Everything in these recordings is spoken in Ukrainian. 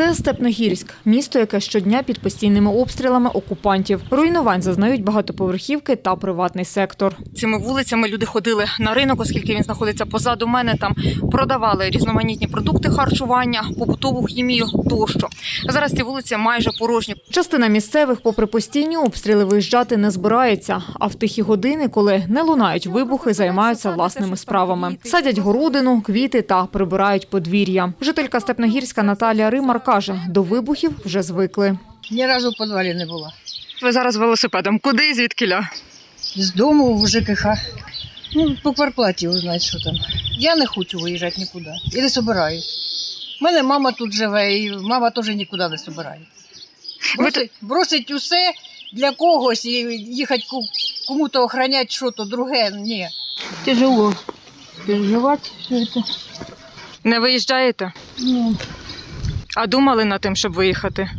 Це Степногірськ, місто, яке щодня під постійними обстрілами окупантів. Руйнувань зазнають багатоповерхівки та приватний сектор. Цими вулицями люди ходили на ринок, оскільки він знаходиться позаду мене. Там продавали різноманітні продукти харчування, побутову хімію тощо. Зараз ці вулиці майже порожні. Частина місцевих, попри постійні обстріли, виїжджати не збирається. А в тихі години, коли не лунають вибухи, займаються власними справами. Садять городину, квіти та прибирають подвір'я. Жителька Степногірська Наталія Римар каже, до вибухів вже звикли. Ні разу в підвалі не була. Ви зараз велосипедом. Куди і звідкіля? З дому в ЖКХ. Ну, по кварплаті узнать, що там. Я не хочу виїжджати нікуди. І не собираюсь. У мене мама тут живе, і мама теж нікуди не собирається. Бросить, бросить усе для когось і їхати кому-то охороняти що-то друге. Ні. тяжело переживать все это. Не виїжджаєте? Ну, А думали над тим, щоб виїхати?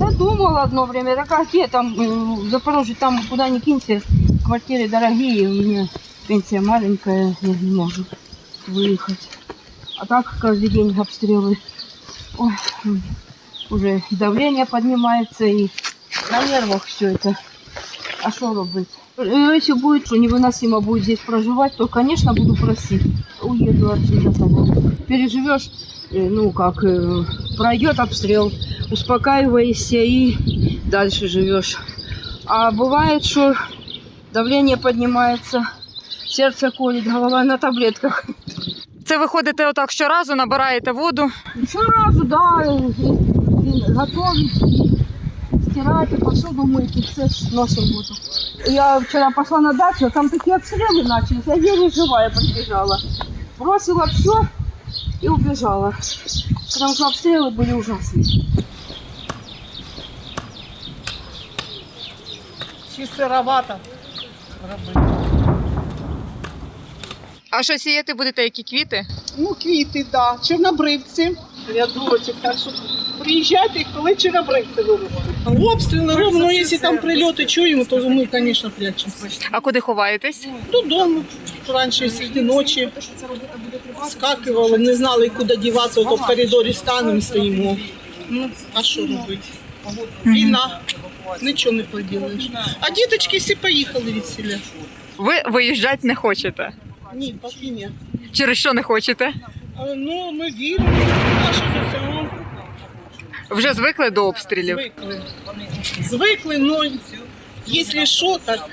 я думала одно время, так а где там, э, в Запорожье, там куда ни кинься, квартиры дорогие, у меня пенсия маленькая, я не могу выехать. А так каждый день обстрелы. Ой, уже давление поднимается, и на нервах все это. А что робить? Если будет, что невыносимо будет здесь проживать, то, конечно, буду просить. Уеду отсюда. Переживешь, ну как, э, пройдет обстрел, успокаиваешься и дальше живешь. А бывает, что давление поднимается, сердце колет, голова на таблетках. Це ви ходите отак щоразу, набираєте воду. Еще разу, да, готовить, и стирать, и посуду мыть, и все носим воду. Я вчера пошла на дачу, а там такие обстрелы начались, я еле живая прибежала. Бросила все и убежала. Потому что обстрелы были ужасные. Чи сировато. А що сіяти будете, які квіти? Ну, квіти, да, чорнобривці, рядочок, так що приїжджайте, коли чорнобривці виростуть. Обстріли робимо, ну, якщо там прильоти чуємо, то ми, звісно, прячемося. А куди ховаєтесь? Додому раніше серед ночі скакували, не знали, куди діватися, ото в коридорі станемо і стоїмо. Ну, а що робити? Війна, нічого не поділиш. А діточки всі поїхали від селя. Ви виїжджати не хочете. Ні, поки ні. Через що не хочете? А, Ну, ми віримо в нашу ЗСУ. Вже звикли до обстрілів. Звикли. Звикли, но если що, так,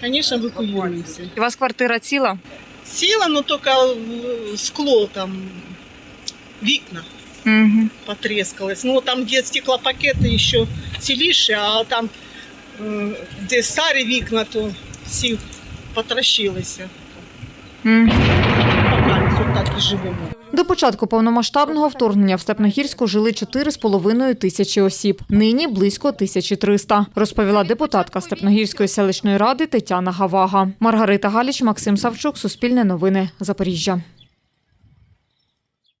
конечно, эвакуируемся. У вас квартира ціла? Сила, но только э, скло там, вікна Угу. потрескалось. Ну, там, где стеклопакеты еще ціліше, а там, э, де старі вікна, то всі потрощилися. угу. До початку повномасштабного вторгнення в Степногірську жили 4,5 тисячі осіб. Нині близько 1300, розповіла депутатка Степногірської селищної ради Тетяна Гавага. Маргарита Галіч, Максим Савчук, Суспільне новини, Запоріжжя.